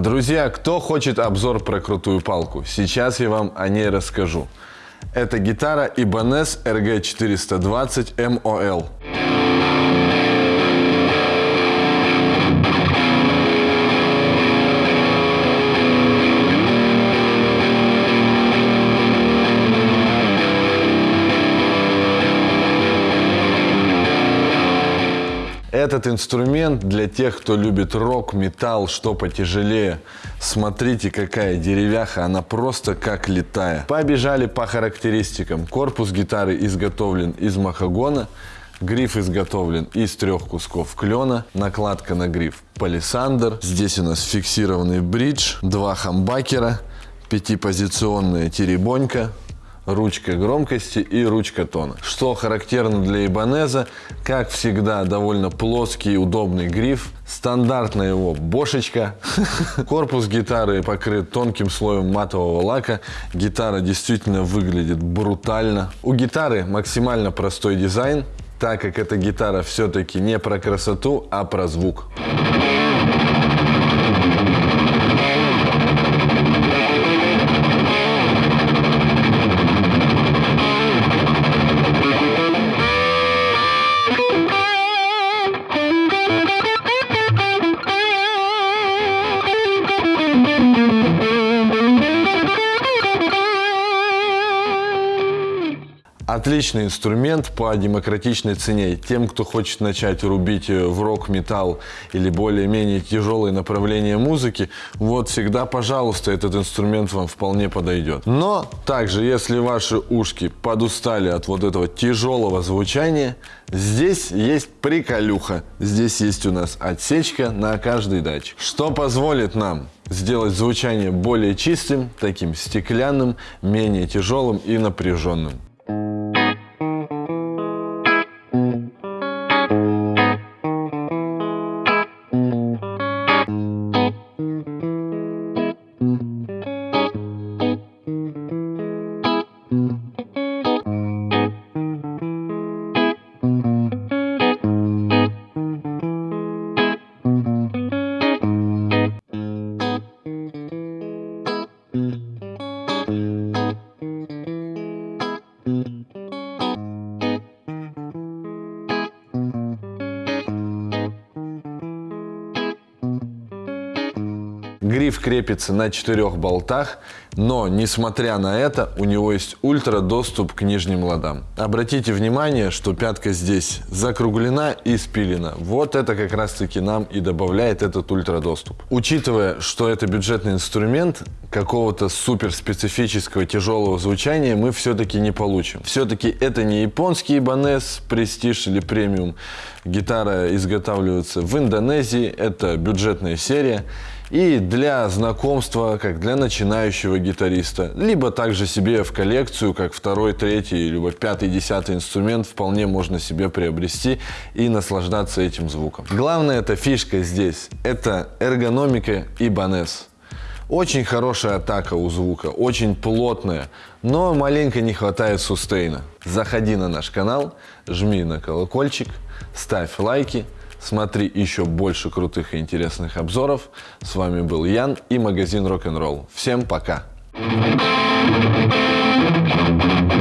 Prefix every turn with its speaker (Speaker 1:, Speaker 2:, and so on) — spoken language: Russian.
Speaker 1: Друзья, кто хочет обзор про крутую палку? Сейчас я вам о ней расскажу. Это гитара Ibanez RG420 MOL. Этот инструмент для тех, кто любит рок, металл, что потяжелее. Смотрите, какая деревяха, она просто как летая. Побежали по характеристикам. Корпус гитары изготовлен из махагона, Гриф изготовлен из трех кусков клена, накладка на гриф палисандр. Здесь у нас фиксированный бридж, два хамбакера, пятипозиционная теребонька, ручка громкости и ручка тона. Что характерно для Ибанеза, как всегда, довольно плоский и удобный гриф, стандартная его бошечка, корпус гитары покрыт тонким слоем матового лака, гитара действительно выглядит брутально. У гитары максимально простой дизайн, так как эта гитара все-таки не про красоту, а про звук. Отличный инструмент по демократичной цене. Тем, кто хочет начать рубить в рок-металл или более-менее тяжелые направления музыки, вот всегда, пожалуйста, этот инструмент вам вполне подойдет. Но также, если ваши ушки подустали от вот этого тяжелого звучания, здесь есть приколюха. Здесь есть у нас отсечка на каждый датчик, что позволит нам сделать звучание более чистым, таким стеклянным, менее тяжелым и напряженным. Гриф крепится на четырех болтах, но, несмотря на это, у него есть ультра доступ к нижним ладам. Обратите внимание, что пятка здесь закруглена и спилена. Вот это как раз таки нам и добавляет этот ультра доступ. Учитывая, что это бюджетный инструмент, какого-то супер специфического тяжелого звучания мы все-таки не получим. Все-таки это не японский Ibanez, престиж или премиум. Гитара изготавливается в Индонезии, это бюджетная серия. И для знакомства, как для начинающего гитариста, либо также себе в коллекцию, как второй, третий, либо пятый, десятый инструмент вполне можно себе приобрести и наслаждаться этим звуком. Главная эта фишка здесь, это эргономика Ibanez. Очень хорошая атака у звука, очень плотная, но маленько не хватает сустейна. Заходи на наш канал, жми на колокольчик, ставь лайки, Смотри еще больше крутых и интересных обзоров. С вами был Ян и магазин Rock'n'Roll. Всем пока! Thank you.